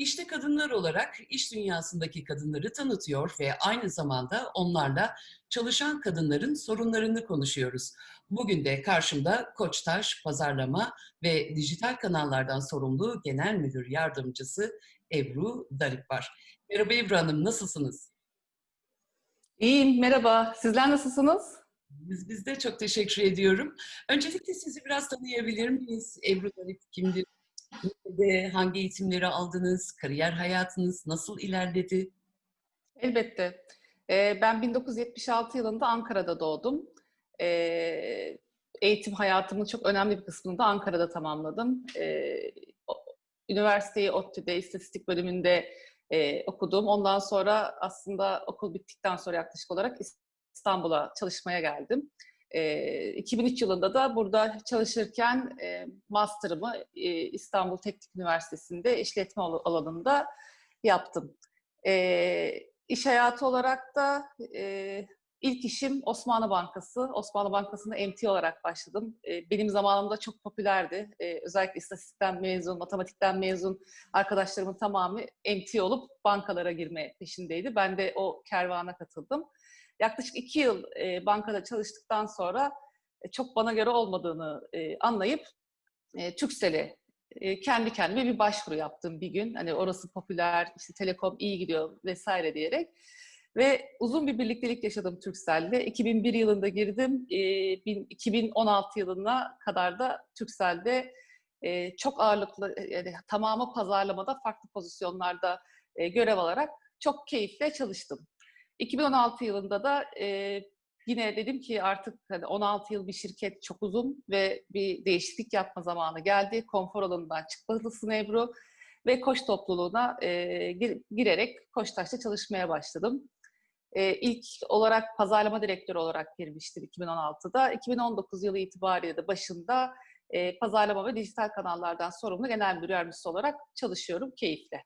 İşte kadınlar olarak iş dünyasındaki kadınları tanıtıyor ve aynı zamanda onlarla çalışan kadınların sorunlarını konuşuyoruz. Bugün de karşımda Koçtaş Pazarlama ve Dijital Kanallardan sorumlu Genel Müdür Yardımcısı Ebru Darip var. Merhaba Ebru Hanım, nasılsınız? İyiyim, merhaba. Sizler nasılsınız? Biz, biz de çok teşekkür ediyorum. Öncelikle sizi biraz tanıyabilir miyiz? Ebru Darip kimdir? Hangi eğitimleri aldınız? Kariyer hayatınız nasıl ilerledi? Elbette. Ee, ben 1976 yılında Ankara'da doğdum. Ee, eğitim hayatımın çok önemli bir kısmını da Ankara'da tamamladım. Ee, üniversiteyi ODTÜ'de istatistik bölümünde e, okudum. Ondan sonra aslında okul bittikten sonra yaklaşık olarak İstanbul'a çalışmaya geldim. E, 2003 yılında da burada çalışırken master'ımı İstanbul Teknik Üniversitesi'nde işletme alanında yaptım. E, iş hayatı olarak da ilk işim Osmanlı Bankası. Osmanlı Bankası'nda MT olarak başladım. E, benim zamanımda çok popülerdi. Özellikle istatistikten mezun, matematikten mezun arkadaşlarımın tamamı MT olup bankalara girme peşindeydi. Ben de o kervana katıldım. Yaklaşık iki yıl e, bankada çalıştıktan sonra e, çok bana göre olmadığını e, anlayıp e, Türksel'e e, kendi kendime bir başvuru yaptım bir gün. Hani orası popüler, işte telekom iyi gidiyor vesaire diyerek. Ve uzun bir birliktelik yaşadım Türksel'de. 2001 yılında girdim. E, 2016 yılına kadar da Türksel'de e, çok ağırlıklı, yani tamamı pazarlamada farklı pozisyonlarda e, görev alarak çok keyifle çalıştım. 2016 yılında da e, yine dedim ki artık hani 16 yıl bir şirket çok uzun ve bir değişiklik yapma zamanı geldi. Konfor alanından çıkmalısın Ebru ve koç topluluğuna e, gir, girerek Koçtaş'ta çalışmaya başladım. E, ilk olarak pazarlama direktörü olarak girmiştim 2016'da. 2019 yılı itibariyle de başında e, pazarlama ve dijital kanallardan sorumlu genel müdür yardımcısı olarak çalışıyorum keyifle.